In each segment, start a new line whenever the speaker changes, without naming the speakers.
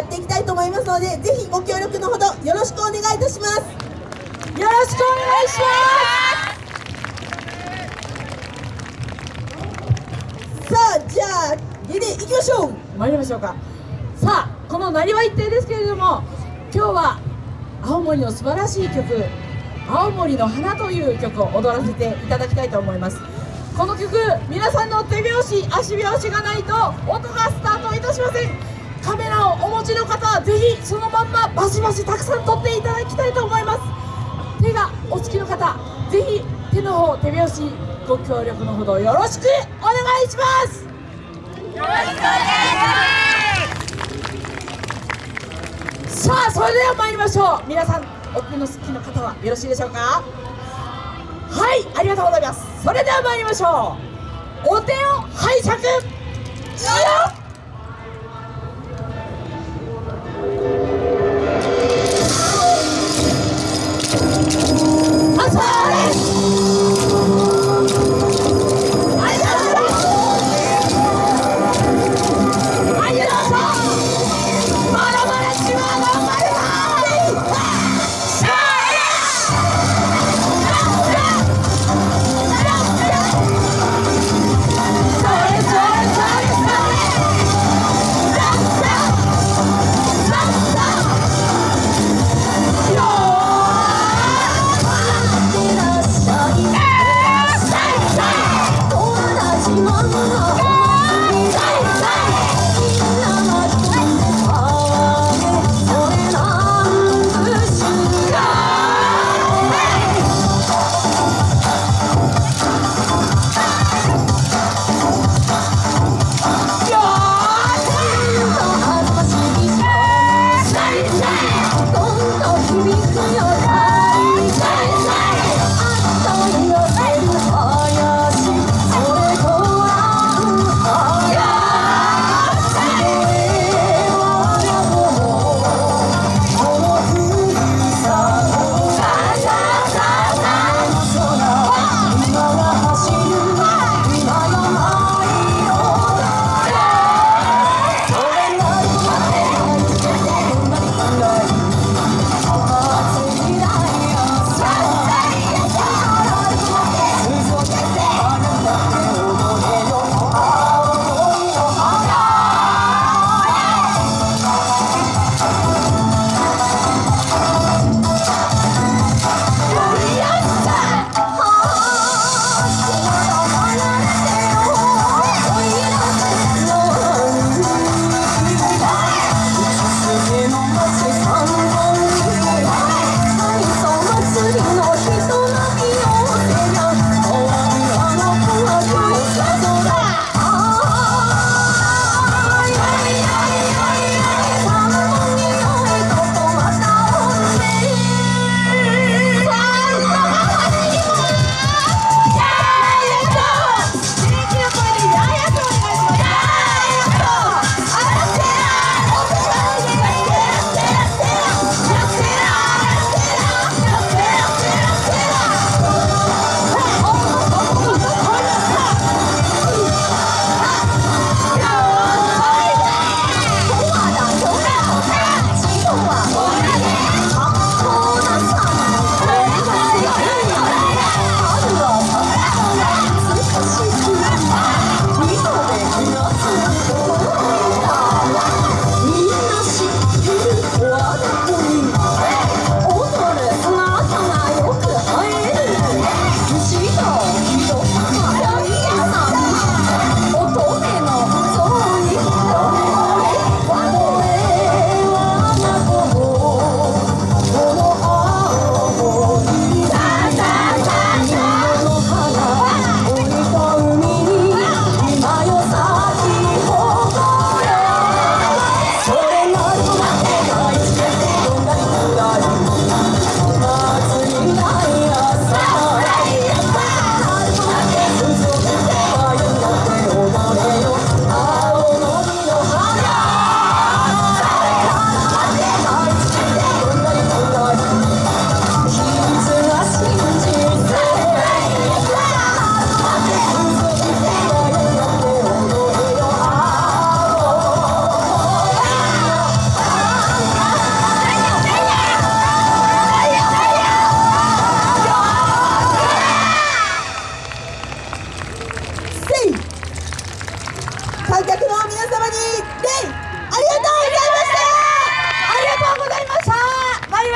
やっていきたいと思いますのでぜひご協力のほどよろしくお願いいたします。
よろしくお願いします
さあじゃあリレー行きましょう。
ます参りましょうか。さあこのなりわ一定ですけれども今日は青森の素晴らしい曲「青森の花」という曲を踊らせていただきたいと思います。この曲皆さんの手拍子足拍子がないと音がスタートいたしません。カメラをお持ちの方はぜひそのまんまバシバシたくさん撮っていただきたいと思います。手がお好きの方ぜひ手の方手拍子ご協力のほどよろしくお願いします。よろしくお願いしますさあそれでは参りましょう。皆さんお手の好きな方はよろしいでしょうか？はいありがとうございます。それでは参りましょう。お手を拝借。よっ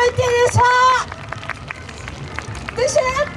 いてでしたでしょ？